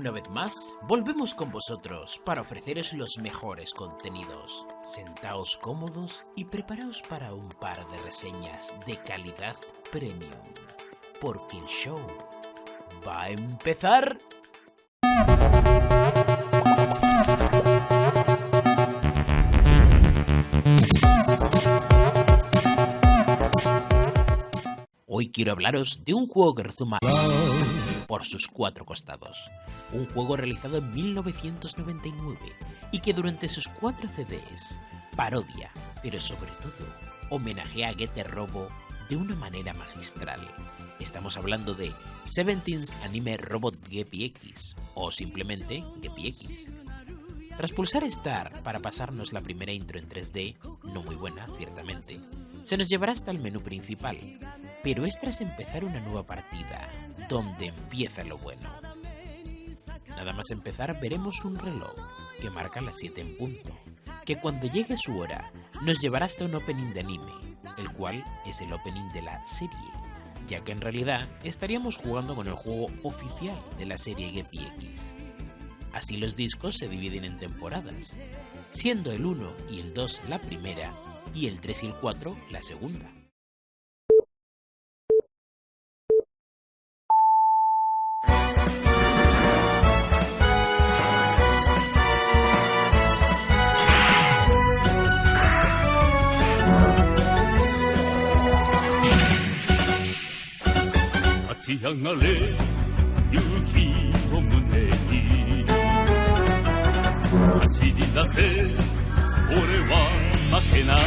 Una vez más, volvemos con vosotros para ofreceros los mejores contenidos. Sentaos cómodos y preparaos para un par de reseñas de calidad premium. Porque el show va a empezar. Hoy quiero hablaros de un juego que rezuma por sus cuatro costados. Un juego realizado en 1999 y que durante sus cuatro CDs parodia, pero sobre todo homenajea a Getter Robo de una manera magistral. Estamos hablando de Seventeen's Anime Robot Gepi X o simplemente Gepi X. Tras pulsar Star para pasarnos la primera intro en 3D, no muy buena, ciertamente, se nos llevará hasta el menú principal, pero es tras empezar una nueva partida, donde empieza lo bueno. Nada más empezar veremos un reloj que marca las 7 en punto, que cuando llegue su hora nos llevará hasta un opening de anime, el cual es el opening de la serie, ya que en realidad estaríamos jugando con el juego oficial de la serie Gepi X. Así los discos se dividen en temporadas, siendo el 1 y el 2 la primera y el 3 y el 4 la segunda. 上がれ勇気を胸に。走り出せ俺は負けない。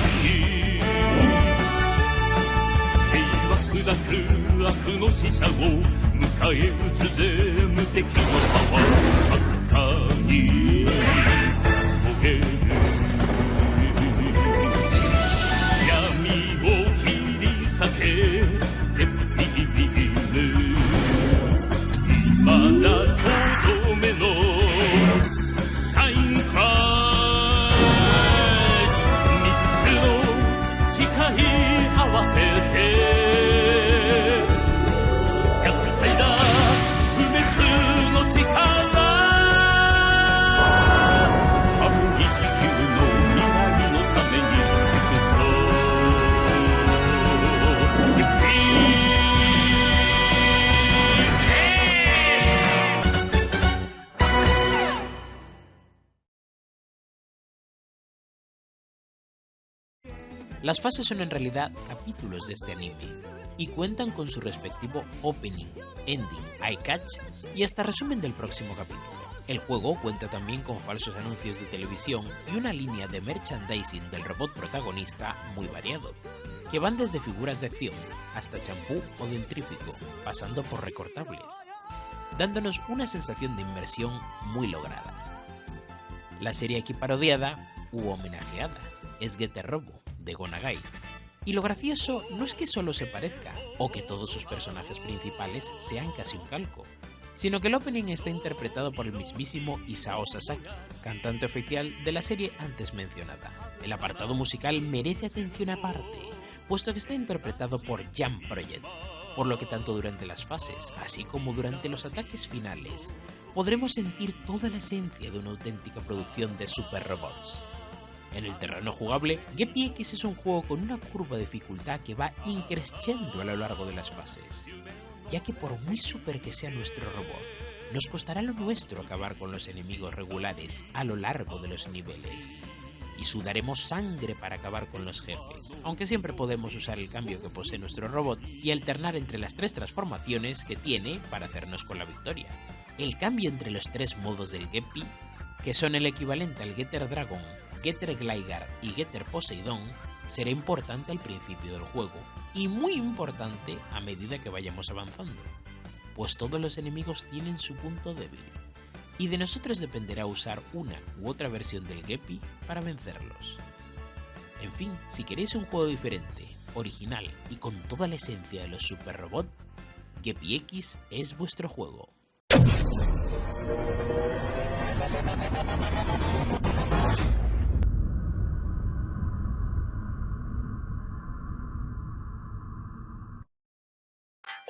平和砕く悪の死者を迎え撃つぜ無敵のパワー。真っ赤に。Las fases son en realidad capítulos de este anime, y cuentan con su respectivo opening, ending, eye catch y hasta resumen del próximo capítulo. El juego cuenta también con falsos anuncios de televisión y una línea de merchandising del robot protagonista muy variado, que van desde figuras de acción hasta champú o dentrífico, pasando por recortables, dándonos una sensación de inmersión muy lograda. La serie aquí parodiada u homenajeada es Getter Robo, de Gonagai. Y lo gracioso no es que solo se parezca, o que todos sus personajes principales sean casi un calco, sino que el opening está interpretado por el mismísimo Isao Sasaki, cantante oficial de la serie antes mencionada. El apartado musical merece atención aparte, puesto que está interpretado por Jam Project, por lo que tanto durante las fases, así como durante los ataques finales, podremos sentir toda la esencia de una auténtica producción de super robots. En el terreno jugable, Gepi X es un juego con una curva de dificultad que va increciendo a lo largo de las fases, ya que por muy super que sea nuestro robot, nos costará lo nuestro acabar con los enemigos regulares a lo largo de los niveles. Y sudaremos sangre para acabar con los jefes, aunque siempre podemos usar el cambio que posee nuestro robot y alternar entre las tres transformaciones que tiene para hacernos con la victoria. El cambio entre los tres modos del Gepi, que son el equivalente al Getter Dragon Getter Gligar y Getter Poseidon será importante al principio del juego y muy importante a medida que vayamos avanzando, pues todos los enemigos tienen su punto débil y de nosotros dependerá usar una u otra versión del Gepi para vencerlos. En fin, si queréis un juego diferente, original y con toda la esencia de los Super Robot, Gepi X es vuestro juego.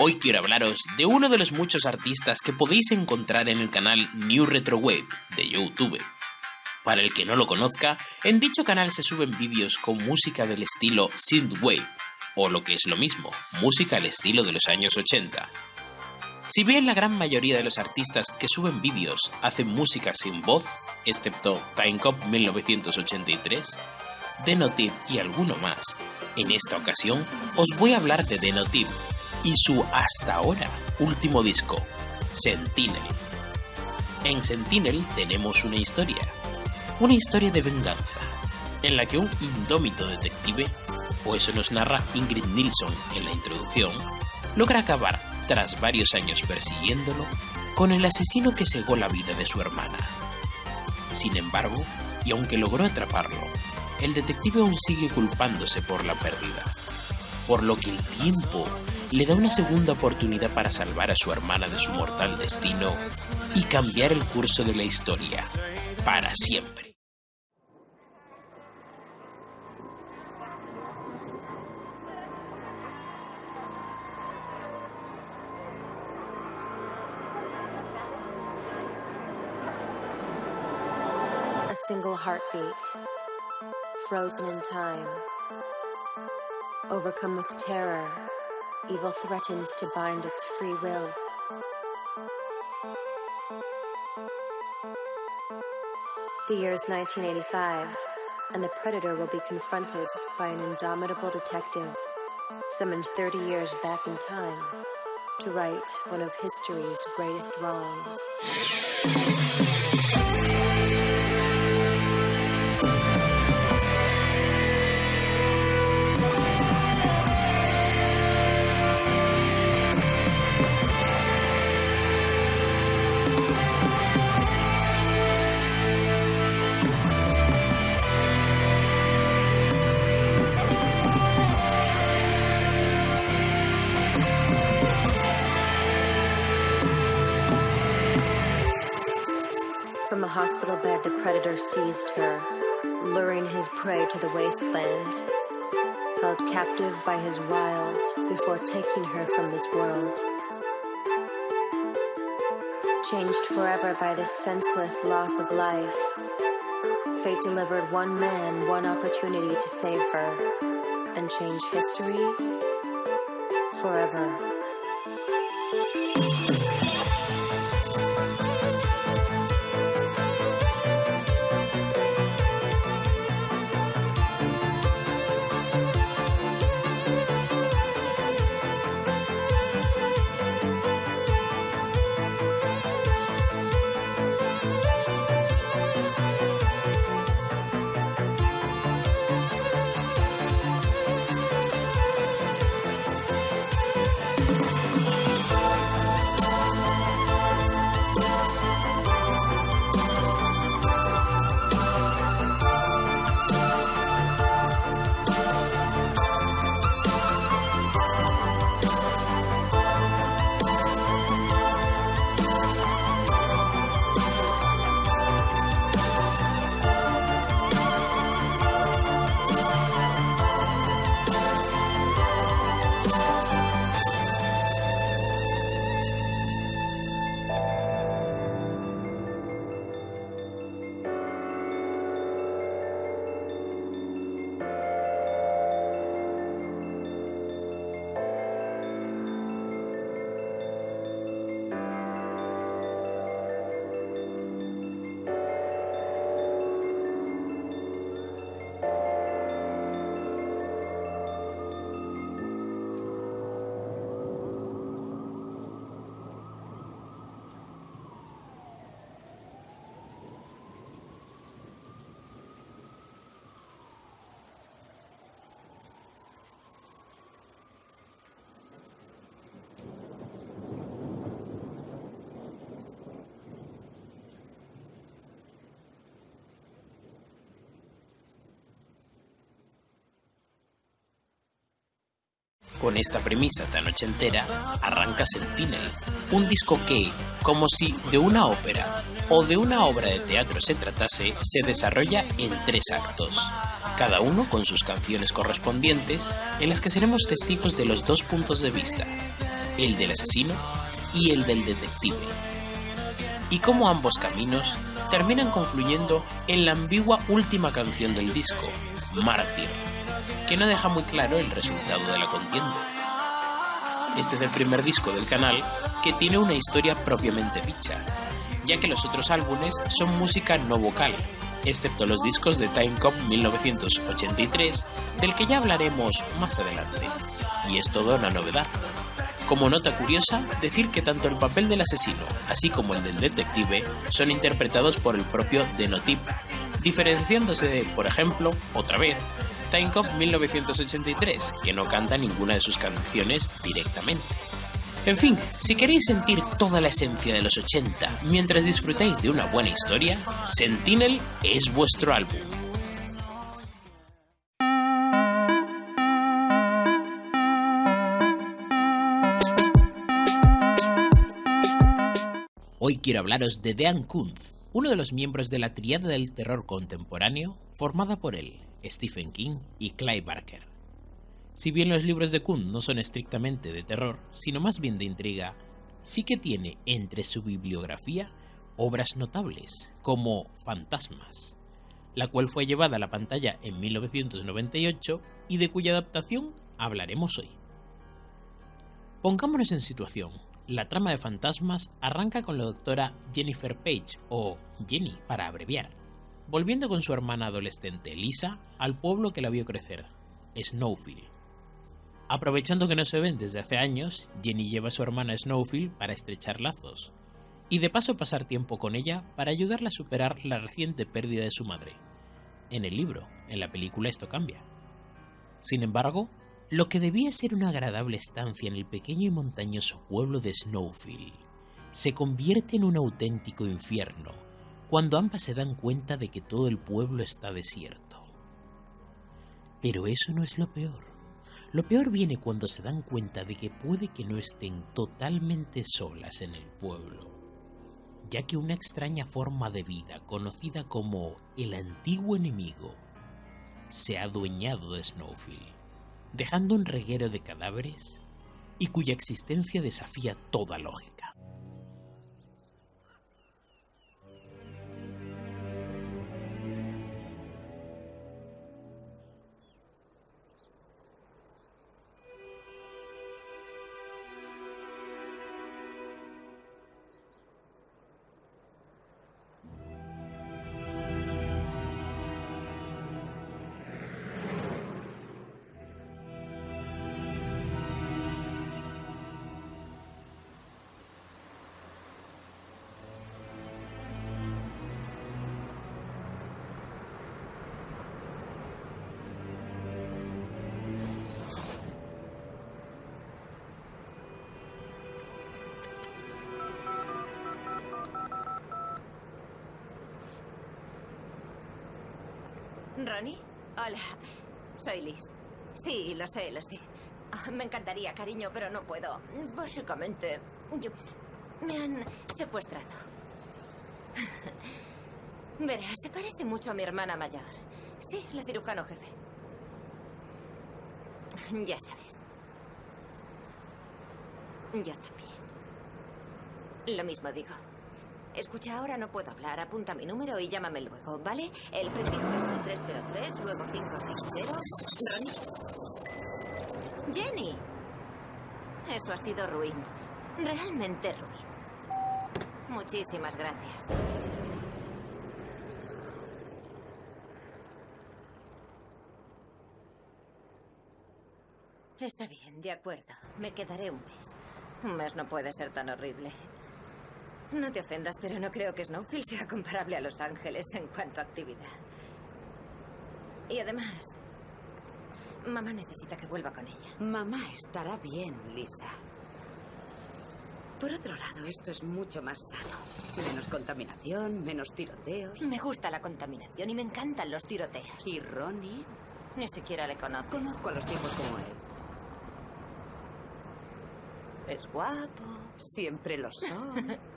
Hoy quiero hablaros de uno de los muchos artistas que podéis encontrar en el canal New Retro Wave de YouTube. Para el que no lo conozca, en dicho canal se suben vídeos con música del estilo Synthwave, o lo que es lo mismo, música al estilo de los años 80. Si bien la gran mayoría de los artistas que suben vídeos hacen música sin voz, excepto Timecop 1983, Denotive y alguno más, en esta ocasión os voy a hablar de Denotive y su hasta ahora último disco, Sentinel. En Sentinel tenemos una historia, una historia de venganza, en la que un indómito detective, o eso nos narra Ingrid Nilsson en la introducción, logra acabar, tras varios años persiguiéndolo, con el asesino que cegó la vida de su hermana. Sin embargo, y aunque logró atraparlo, el detective aún sigue culpándose por la pérdida, por lo que el tiempo le da una segunda oportunidad para salvar a su hermana de su mortal destino y cambiar el curso de la historia para siempre. A single heartbeat, frozen in time, overcome with terror, evil threatens to bind its free will. The year is 1985, and the predator will be confronted by an indomitable detective summoned 30 years back in time to right one of history's greatest wrongs. The predator seized her, luring his prey to the wasteland. Held captive by his wiles before taking her from this world. Changed forever by this senseless loss of life, fate delivered one man one opportunity to save her and change history forever. Con esta premisa tan ochentera, arranca Sentinel, un disco que, como si de una ópera o de una obra de teatro se tratase, se desarrolla en tres actos, cada uno con sus canciones correspondientes, en las que seremos testigos de los dos puntos de vista, el del asesino y el del detective, y cómo ambos caminos terminan confluyendo en la ambigua última canción del disco, Mártir, que no deja muy claro el resultado de la contienda. Este es el primer disco del canal que tiene una historia propiamente dicha, ya que los otros álbumes son música no vocal, excepto los discos de Time Cop 1983, del que ya hablaremos más adelante. Y es toda una novedad. Como nota curiosa, decir que tanto el papel del asesino, así como el del detective, son interpretados por el propio Denotip, diferenciándose de, por ejemplo, otra vez, Time Cop 1983, que no canta ninguna de sus canciones directamente. En fin, si queréis sentir toda la esencia de los 80 mientras disfrutáis de una buena historia, Sentinel es vuestro álbum. Hoy quiero hablaros de Dean Kuntz, uno de los miembros de la triada del terror contemporáneo formada por él, Stephen King y Clive Barker. Si bien los libros de Kuhn no son estrictamente de terror, sino más bien de intriga, sí que tiene entre su bibliografía obras notables, como Fantasmas, la cual fue llevada a la pantalla en 1998 y de cuya adaptación hablaremos hoy. Pongámonos en situación. La trama de Fantasmas arranca con la doctora Jennifer Page, o Jenny para abreviar, volviendo con su hermana adolescente Lisa al pueblo que la vio crecer, Snowfield Aprovechando que no se ven desde hace años, Jenny lleva a su hermana Snowfield para estrechar lazos, y de paso pasar tiempo con ella para ayudarla a superar la reciente pérdida de su madre. En el libro, en la película esto cambia. Sin embargo, lo que debía ser una agradable estancia en el pequeño y montañoso pueblo de Snowfield se convierte en un auténtico infierno cuando ambas se dan cuenta de que todo el pueblo está desierto. Pero eso no es lo peor. Lo peor viene cuando se dan cuenta de que puede que no estén totalmente solas en el pueblo, ya que una extraña forma de vida conocida como el antiguo enemigo se ha adueñado de Snowfield, dejando un reguero de cadáveres y cuya existencia desafía toda lógica. ¿Ronnie? Hola, soy Liz. Sí, lo sé, lo sé. Ah, me encantaría, cariño, pero no puedo. Básicamente, yo... me han secuestrado. Verás, se parece mucho a mi hermana mayor. Sí, la cirujano jefe. Ya sabes. Yo también. Lo mismo digo. Escucha, ahora no puedo hablar. Apunta mi número y llámame luego, ¿vale? El prefijo es el 303, luego 560. Ronnie. Jenny. Eso ha sido ruin. Realmente ruin. Muchísimas gracias. Está bien, de acuerdo. Me quedaré un mes. Un mes no puede ser tan horrible. No te ofendas, pero no creo que Snowfield sea comparable a Los Ángeles en cuanto a actividad. Y además, mamá necesita que vuelva con ella. Mamá estará bien, Lisa. Por otro lado, esto es mucho más sano. Menos contaminación, menos tiroteos. Me gusta la contaminación y me encantan los tiroteos. ¿Y Ronnie? Ni siquiera le conozco. Conozco a los tipos como él. Es guapo. Siempre lo son.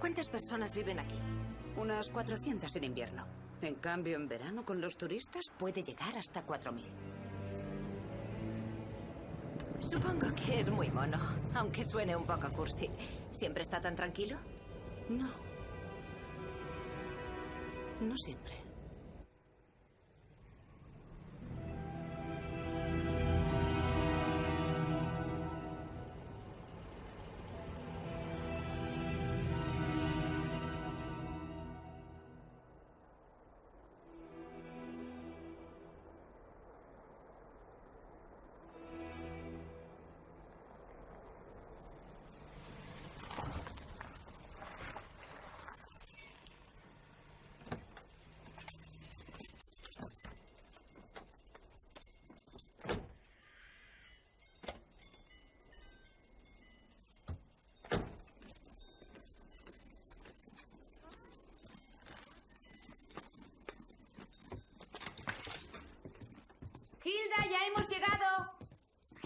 ¿Cuántas personas viven aquí? Unas 400 en invierno. En cambio, en verano con los turistas puede llegar hasta 4.000. Supongo que es muy mono, aunque suene un poco cursi. ¿Siempre está tan tranquilo? No. No siempre.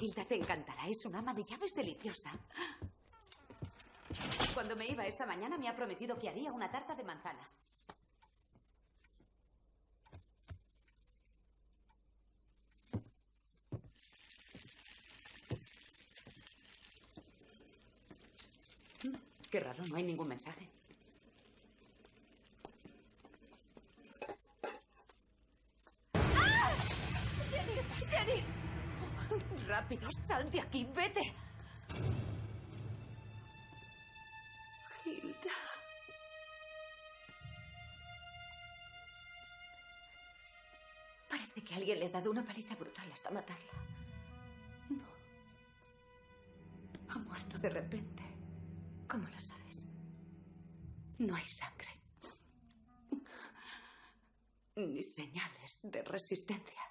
Hilda te encantará, es una ama de llaves deliciosa. Cuando me iba esta mañana me ha prometido que haría una tarta de manzana. Mm, Qué raro, no hay ningún mensaje. Rápido, sal de aquí, vete. Hilda. Parece que alguien le ha dado una paliza brutal hasta matarla. No. Ha muerto de repente. ¿Cómo lo sabes? No hay sangre. Ni señales de resistencia.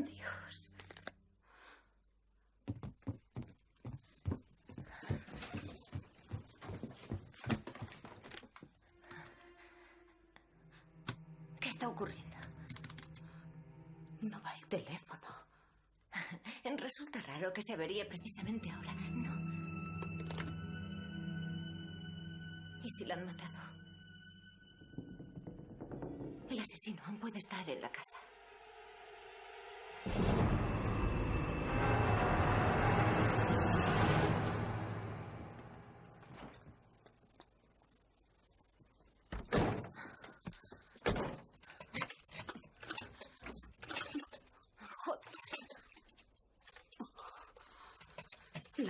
Dios. ¿Qué está ocurriendo? No va el teléfono. Resulta raro que se averíe precisamente ahora. No. ¿Y si la han matado? El asesino aún puede estar en la casa.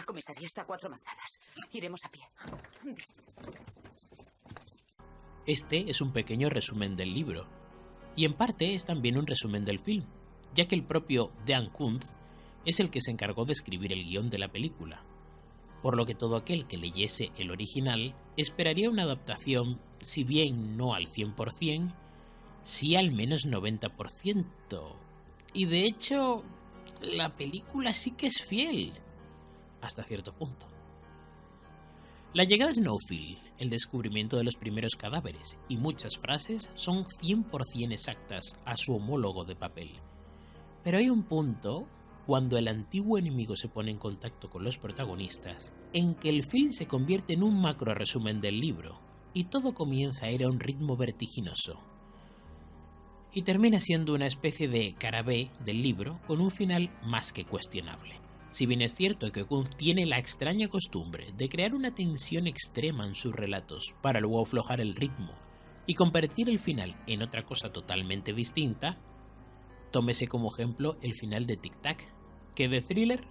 Comisaría está a cuatro manzanas. Iremos a pie. Este es un pequeño resumen del libro, y en parte es también un resumen del film, ya que el propio Dan Kuntz es el que se encargó de escribir el guion de la película, por lo que todo aquel que leyese el original esperaría una adaptación, si bien no al 100%, sí al menos 90%. Y de hecho, la película sí que es fiel, hasta cierto punto. La llegada de Snowfield, el descubrimiento de los primeros cadáveres y muchas frases son 100% exactas a su homólogo de papel. Pero hay un punto, cuando el antiguo enemigo se pone en contacto con los protagonistas, en que el film se convierte en un macro resumen del libro, y todo comienza a ir a un ritmo vertiginoso. Y termina siendo una especie de cara B del libro con un final más que cuestionable. Si bien es cierto que Kuntz tiene la extraña costumbre de crear una tensión extrema en sus relatos para luego aflojar el ritmo y convertir el final en otra cosa totalmente distinta, tómese como ejemplo el final de Tic Tac, que de thriller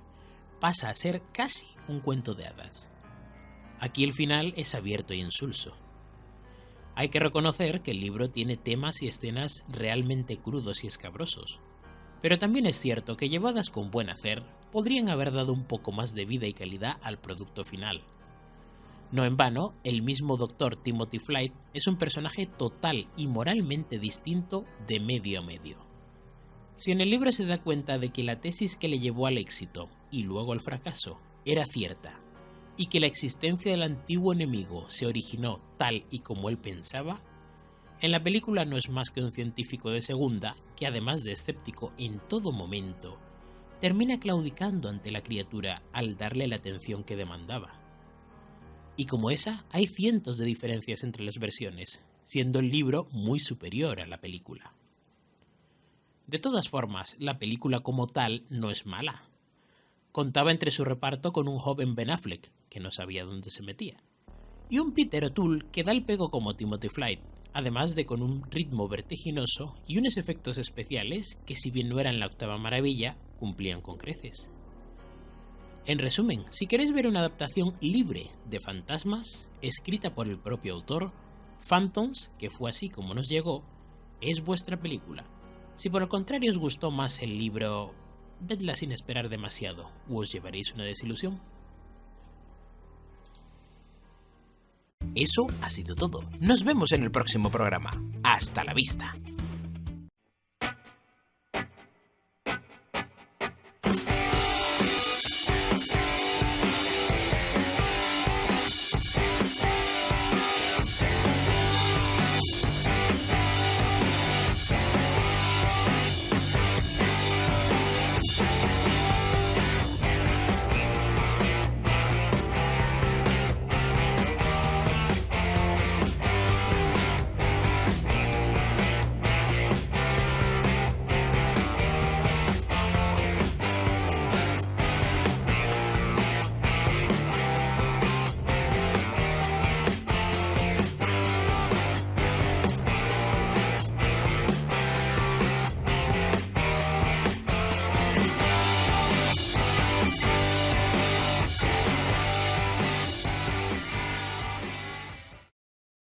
pasa a ser casi un cuento de hadas. Aquí el final es abierto y insulso. Hay que reconocer que el libro tiene temas y escenas realmente crudos y escabrosos, pero también es cierto que llevadas con buen hacer, podrían haber dado un poco más de vida y calidad al producto final. No en vano, el mismo Dr. Timothy Flight es un personaje total y moralmente distinto de medio a medio. Si en el libro se da cuenta de que la tesis que le llevó al éxito y luego al fracaso era cierta, y que la existencia del antiguo enemigo se originó tal y como él pensaba, en la película no es más que un científico de segunda que, además de escéptico en todo momento, termina claudicando ante la criatura al darle la atención que demandaba. Y como esa, hay cientos de diferencias entre las versiones, siendo el libro muy superior a la película. De todas formas, la película como tal no es mala. Contaba entre su reparto con un joven Ben Affleck, que no sabía dónde se metía, y un Peter O'Toole que da el pego como Timothy Flight, además de con un ritmo vertiginoso y unos efectos especiales que si bien no eran la octava maravilla, cumplían con creces. En resumen, si queréis ver una adaptación libre de fantasmas, escrita por el propio autor, Phantoms, que fue así como nos llegó, es vuestra película. Si por el contrario os gustó más el libro, vedla sin esperar demasiado, o os llevaréis una desilusión. Eso ha sido todo. Nos vemos en el próximo programa. Hasta la vista.